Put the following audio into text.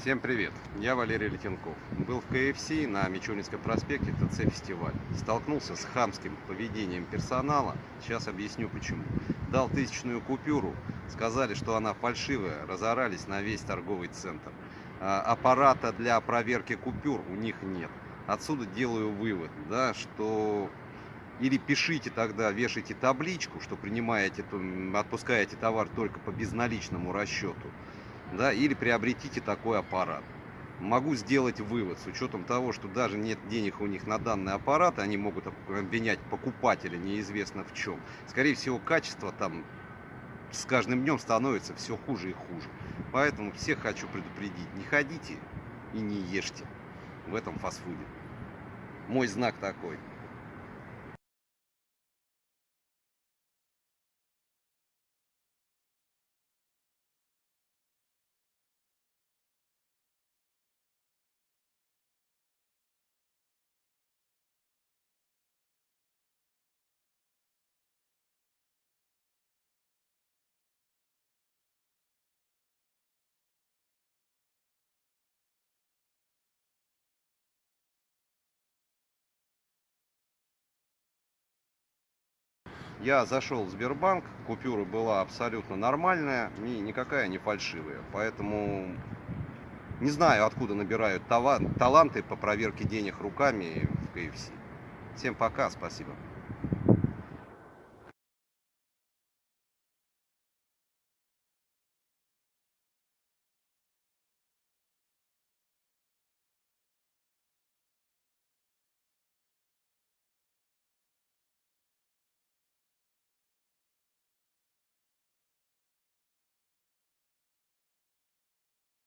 Всем привет, я Валерий Летенков. Был в КФС на Мичуринском проспекте ТЦ фестиваль. Столкнулся с хамским поведением персонала. Сейчас объясню почему. Дал тысячную купюру, сказали, что она фальшивая, разорались на весь торговый центр. А, аппарата для проверки купюр у них нет. Отсюда делаю вывод, да, что или пишите тогда, вешайте табличку, что принимаете, отпускаете товар только по безналичному расчету да, или приобретите такой аппарат. Могу сделать вывод с учетом того, что даже нет денег у них на данный аппарат, они могут обвинять покупателя неизвестно в чем. Скорее всего, качество там с каждым днем становится все хуже и хуже. Поэтому всех хочу предупредить, не ходите и не ешьте в этом фастфуде. Мой знак такой. Я зашел в Сбербанк, купюра была абсолютно нормальная и никакая не фальшивая. Поэтому не знаю, откуда набирают таланты по проверке денег руками в КФС. Всем пока, спасибо.